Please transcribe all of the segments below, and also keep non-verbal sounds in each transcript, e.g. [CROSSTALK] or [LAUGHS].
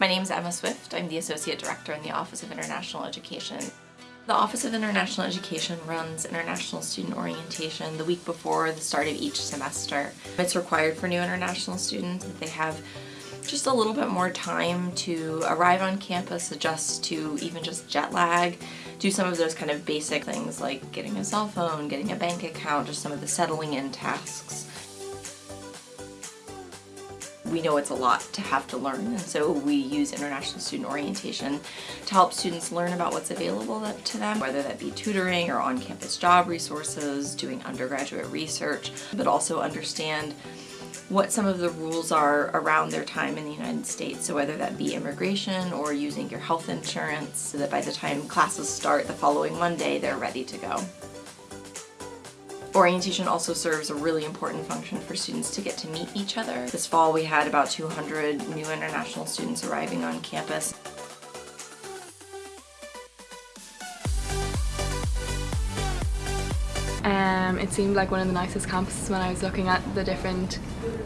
My name is Emma Swift. I'm the Associate Director in the Office of International Education. The Office of International Education runs international student orientation the week before the start of each semester. It's required for new international students that they have just a little bit more time to arrive on campus, adjust to even just jet lag, do some of those kind of basic things like getting a cell phone, getting a bank account, just some of the settling in tasks we know it's a lot to have to learn and so we use international student orientation to help students learn about what's available to them, whether that be tutoring or on-campus job resources, doing undergraduate research, but also understand what some of the rules are around their time in the United States. So whether that be immigration or using your health insurance so that by the time classes start the following Monday, they're ready to go. Orientation also serves a really important function for students to get to meet each other. This fall we had about 200 new international students arriving on campus. Um, it seemed like one of the nicest campuses when I was looking at the different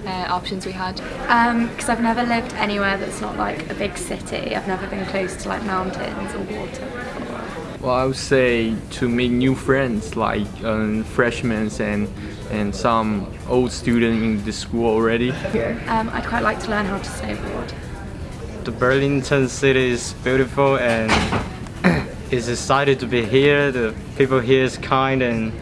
uh, options we had. Because um, I've never lived anywhere that's not like a big city. I've never been close to like mountains or water. Well, I would say to make new friends, like um, freshmen and and some old student in the school already. Um, I'd quite like to learn how to snowboard. The Burlington city is beautiful and [COUGHS] it's excited to be here. The people here is kind and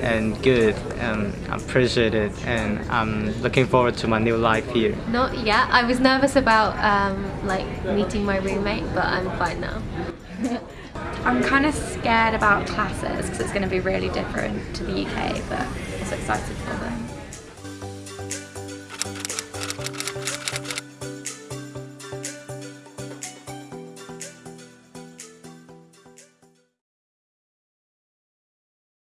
and good and I appreciate it and I'm looking forward to my new life here. Not yet. I was nervous about um, like meeting my roommate but I'm fine now. [LAUGHS] I'm kind of scared about classes because it's going to be really different to the UK, but also excited for them.